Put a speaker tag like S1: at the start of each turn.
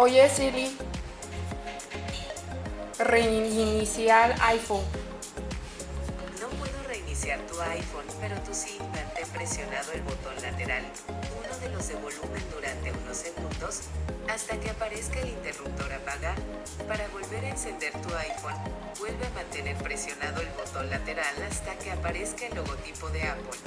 S1: Oye Siri, reiniciar iPhone.
S2: No puedo reiniciar tu iPhone, pero tú sí, mantén presionado el botón lateral, uno de los de volumen durante unos segundos, hasta que aparezca el interruptor apaga. Para volver a encender tu iPhone, vuelve a mantener presionado el botón lateral hasta que aparezca el logotipo de Apple.